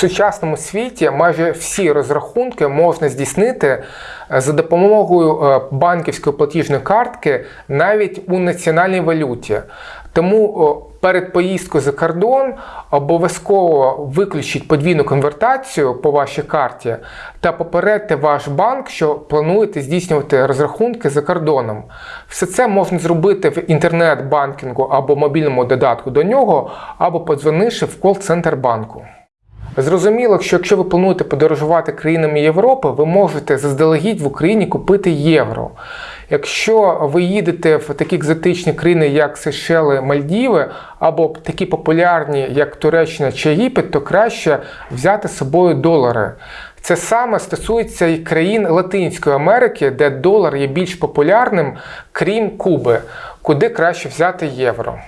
сучасному світі майже всі розрахунки можна здійснити е, за допомогою е, банківської платіжної картки навіть у національній валюті. Тому перед поїздкою за кордон обов'язково виключіть подвійну конвертацію по вашій карті та попередьте ваш банк, що плануєте здійснювати розрахунки за кордоном. Все це можна зробити в інтернет-банкінгу або мобільному додатку до нього, або подзвонивши в кол-центр банку. Зрозуміло, що якщо ви плануєте подорожувати країнами Європи, ви можете заздалегідь в Україні купити євро. Якщо ви їдете в такі екзотичні країни, як Сейшели, Мальдіви, або такі популярні, як Туреччина чи Єгипет, то краще взяти з собою долари. Це саме стосується і країн Латинської Америки, де долар є більш популярним, крім Куби, куди краще взяти євро.